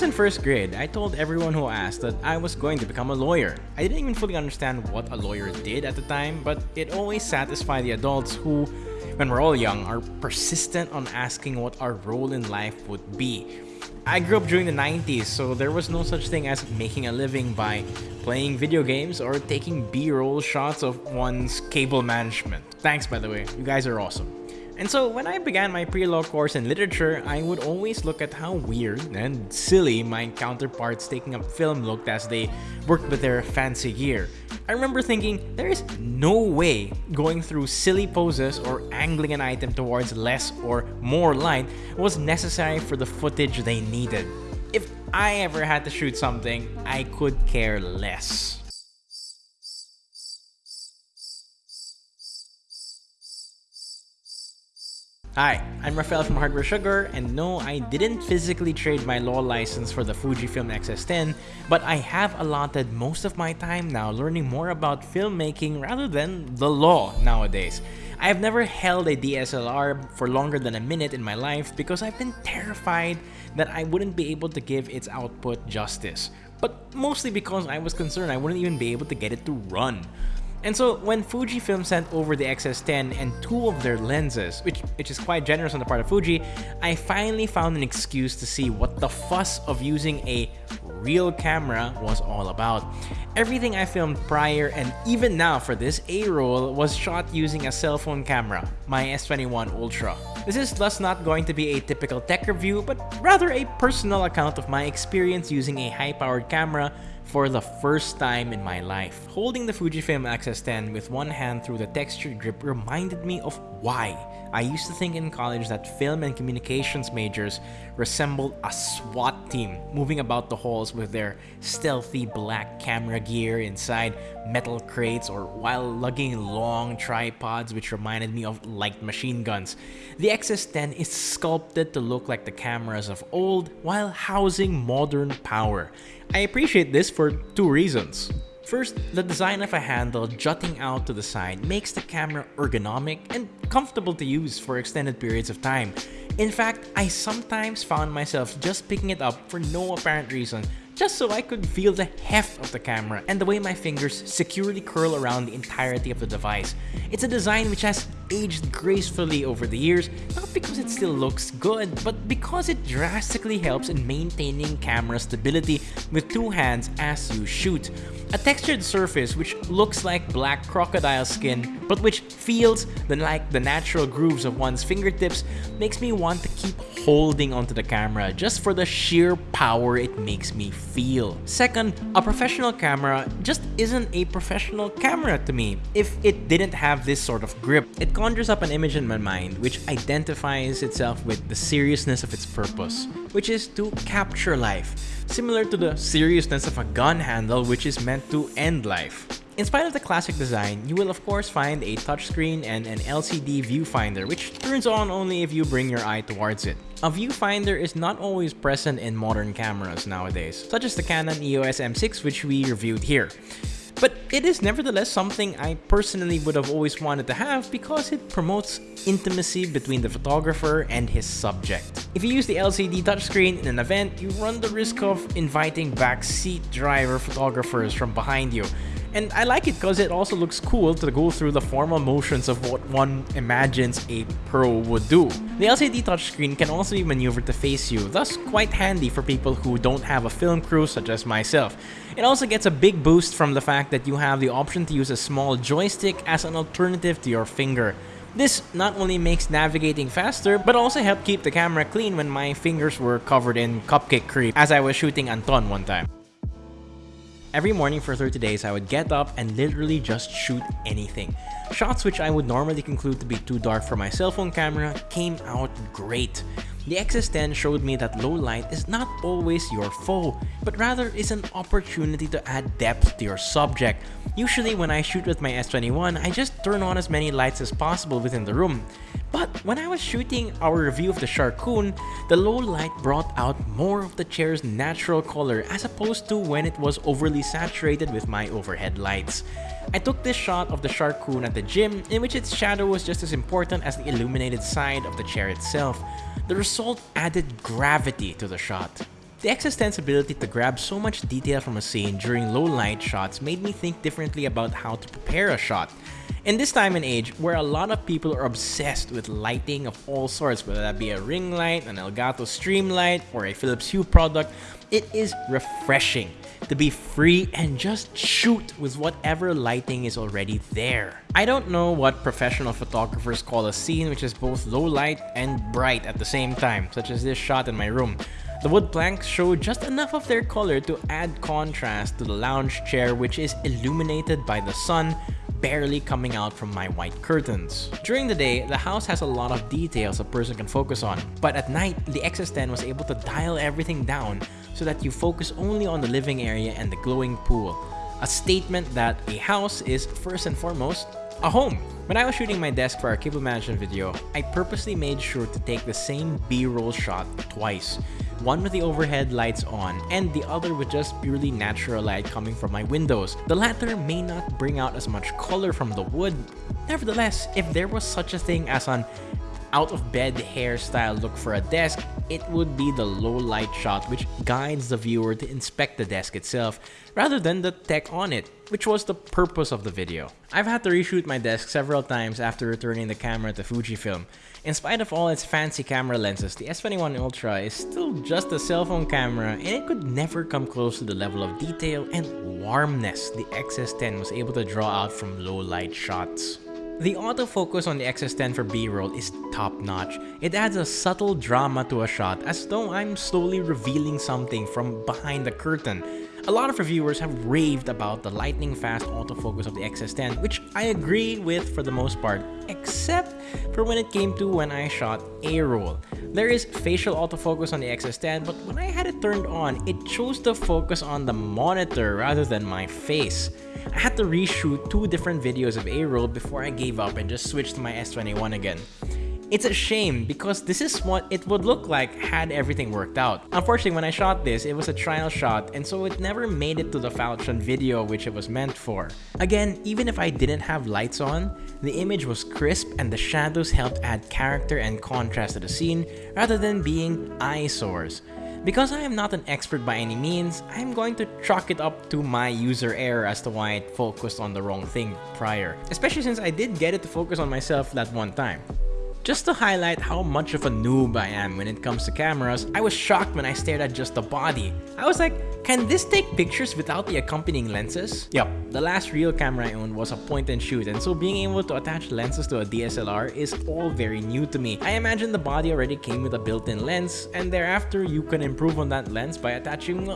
was in first grade, I told everyone who asked that I was going to become a lawyer. I didn't even fully understand what a lawyer did at the time, but it always satisfied the adults who, when we're all young, are persistent on asking what our role in life would be. I grew up during the 90s, so there was no such thing as making a living by playing video games or taking B-roll shots of one's cable management. Thanks by the way, you guys are awesome. And so when I began my pre-law course in literature, I would always look at how weird and silly my counterparts taking up film looked as they worked with their fancy gear. I remember thinking, there is no way going through silly poses or angling an item towards less or more light was necessary for the footage they needed. If I ever had to shoot something, I could care less. Hi, I'm Rafael from Hardware Sugar, and no, I didn't physically trade my law license for the Fujifilm X-S10, but I have allotted most of my time now learning more about filmmaking rather than the law nowadays. I have never held a DSLR for longer than a minute in my life because I've been terrified that I wouldn't be able to give its output justice, but mostly because I was concerned I wouldn't even be able to get it to run. And so when Fujifilm sent over the X-S10 and two of their lenses, which, which is quite generous on the part of Fuji, I finally found an excuse to see what the fuss of using a real camera was all about. Everything I filmed prior and even now for this A-roll was shot using a cell phone camera, my S21 Ultra. This is thus not going to be a typical tech review, but rather a personal account of my experience using a high-powered camera for the first time in my life. Holding the Fujifilm X-S10 with one hand through the textured grip reminded me of why I used to think in college that film and communications majors resembled a SWAT team moving about the halls with their stealthy black camera gear inside metal crates or while lugging long tripods which reminded me of light machine guns. The X-S10 is sculpted to look like the cameras of old while housing modern power. I appreciate this for two reasons. First, the design of a handle jutting out to the side makes the camera ergonomic and comfortable to use for extended periods of time. In fact, I sometimes found myself just picking it up for no apparent reason just so I could feel the heft of the camera and the way my fingers securely curl around the entirety of the device. It's a design which has aged gracefully over the years, not because it still looks good, but because it drastically helps in maintaining camera stability with two hands as you shoot. A textured surface which looks like black crocodile skin, but which feels like the natural grooves of one's fingertips makes me want to keep holding onto the camera just for the sheer power it makes me feel. Second, a professional camera just isn't a professional camera to me if it didn't have this sort of grip. It conjures up an image in my mind which identifies itself with the seriousness of its purpose, which is to capture life, similar to the seriousness of a gun handle which is meant to end life. In spite of the classic design, you will of course find a touchscreen and an LCD viewfinder which turns on only if you bring your eye towards it. A viewfinder is not always present in modern cameras nowadays, such as the Canon EOS M6 which we reviewed here. But it is nevertheless something I personally would have always wanted to have because it promotes intimacy between the photographer and his subject. If you use the LCD touchscreen in an event, you run the risk of inviting backseat driver photographers from behind you, and I like it because it also looks cool to go through the formal motions of what one imagines a pro would do. The LCD touchscreen can also be maneuvered to face you, thus quite handy for people who don't have a film crew such as myself. It also gets a big boost from the fact that you have the option to use a small joystick as an alternative to your finger. This not only makes navigating faster, but also helped keep the camera clean when my fingers were covered in cupcake cream as I was shooting Anton one time. Every morning for 30 days, I would get up and literally just shoot anything. Shots which I would normally conclude to be too dark for my cell phone camera came out great. The X-S10 showed me that low light is not always your foe, but rather is an opportunity to add depth to your subject. Usually when I shoot with my S21, I just turn on as many lights as possible within the room. But when I was shooting our review of the Sharkoon, the low light brought out more of the chair's natural color as opposed to when it was overly saturated with my overhead lights. I took this shot of the Sharkoon at the gym in which its shadow was just as important as the illuminated side of the chair itself. The result added gravity to the shot. The XS10's ability to grab so much detail from a scene during low light shots made me think differently about how to prepare a shot. In this time and age, where a lot of people are obsessed with lighting of all sorts, whether that be a ring light, an Elgato Streamlight, or a Philips Hue product, it is refreshing to be free and just shoot with whatever lighting is already there. I don't know what professional photographers call a scene which is both low light and bright at the same time, such as this shot in my room. The wood planks show just enough of their color to add contrast to the lounge chair which is illuminated by the sun barely coming out from my white curtains. During the day, the house has a lot of details a person can focus on, but at night, the XS10 was able to dial everything down so that you focus only on the living area and the glowing pool. A statement that a house is, first and foremost, a home. When I was shooting my desk for our cable management video, I purposely made sure to take the same B-roll shot twice. One with the overhead lights on, and the other with just purely natural light coming from my windows. The latter may not bring out as much color from the wood. Nevertheless, if there was such a thing as an out of bed hairstyle look for a desk, it would be the low light shot which guides the viewer to inspect the desk itself rather than the tech on it, which was the purpose of the video. I've had to reshoot my desk several times after returning the camera to Fujifilm. In spite of all its fancy camera lenses, the S21 Ultra is still just a cell phone camera and it could never come close to the level of detail and warmness the XS10 was able to draw out from low light shots. The autofocus on the XS10 for B-roll is top-notch. It adds a subtle drama to a shot as though I'm slowly revealing something from behind the curtain. A lot of reviewers have raved about the lightning fast autofocus of the XS10, which I agree with for the most part, except for when it came to when I shot A-roll. There is facial autofocus on the XS10, but when I had it turned on, it chose to focus on the monitor rather than my face. I had to reshoot two different videos of A-roll before I gave up and just switched to my S21 again. It's a shame because this is what it would look like had everything worked out. Unfortunately, when I shot this, it was a trial shot and so it never made it to the Falchion video which it was meant for. Again, even if I didn't have lights on, the image was crisp and the shadows helped add character and contrast to the scene rather than being eyesores. Because I am not an expert by any means, I'm going to chalk it up to my user error as to why it focused on the wrong thing prior. Especially since I did get it to focus on myself that one time. Just to highlight how much of a noob I am when it comes to cameras, I was shocked when I stared at just the body. I was like, can this take pictures without the accompanying lenses? Yup, the last real camera I owned was a point and shoot and so being able to attach lenses to a DSLR is all very new to me. I imagine the body already came with a built-in lens and thereafter you can improve on that lens by attaching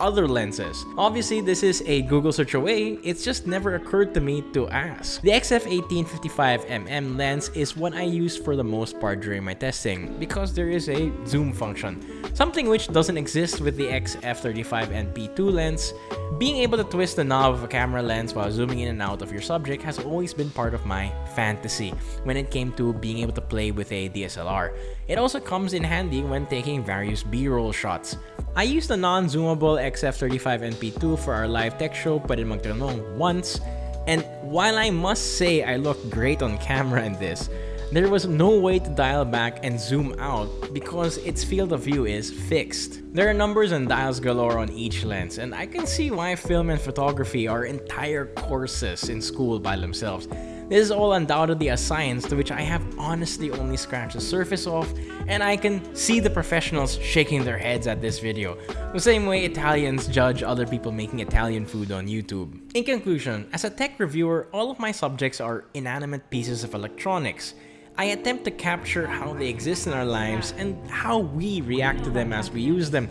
other lenses. Obviously this is a Google search away, it's just never occurred to me to ask. The XF1855mm lens is what I use for the most part during my testing because there is a zoom function, something which doesn't exist with the XF35 and P2 lens. Being able to twist the knob of a camera lens while zooming in and out of your subject has always been part of my fantasy when it came to being able to play with a DSLR. It also comes in handy when taking various B-roll shots. I used the non-zoomable XF35 NP2 for our live tech show but Pwede Magtanong once, and while I must say I look great on camera in this, there was no way to dial back and zoom out because its field of view is fixed. There are numbers and dials galore on each lens and I can see why film and photography are entire courses in school by themselves. This is all undoubtedly a science to which I have honestly only scratched the surface of and I can see the professionals shaking their heads at this video, the same way Italians judge other people making Italian food on YouTube. In conclusion, as a tech reviewer, all of my subjects are inanimate pieces of electronics. I attempt to capture how they exist in our lives and how we react to them as we use them,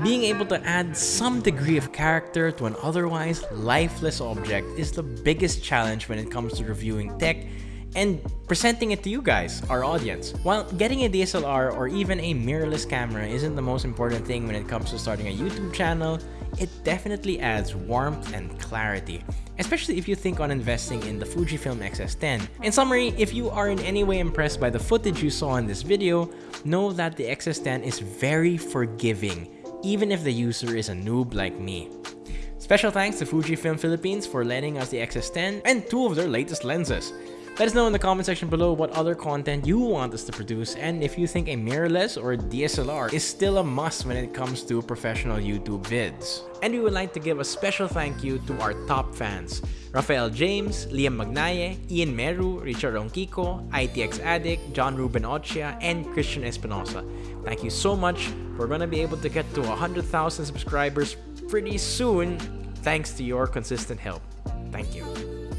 being able to add some degree of character to an otherwise lifeless object is the biggest challenge when it comes to reviewing tech and presenting it to you guys, our audience. While getting a DSLR or even a mirrorless camera isn't the most important thing when it comes to starting a YouTube channel, it definitely adds warmth and clarity, especially if you think on investing in the Fujifilm X-S10. In summary, if you are in any way impressed by the footage you saw in this video, know that the X-S10 is very forgiving, even if the user is a noob like me. Special thanks to Fujifilm Philippines for lending us the X-S10 and two of their latest lenses. Let us know in the comment section below what other content you want us to produce and if you think a mirrorless or DSLR is still a must when it comes to professional YouTube vids. And we would like to give a special thank you to our top fans, Rafael James, Liam Magnaye, Ian Meru, Richard Ronquico, ITX Addict, John Ruben Ochia, and Christian Espinosa. Thank you so much. We're gonna be able to get to 100,000 subscribers pretty soon thanks to your consistent help. Thank you.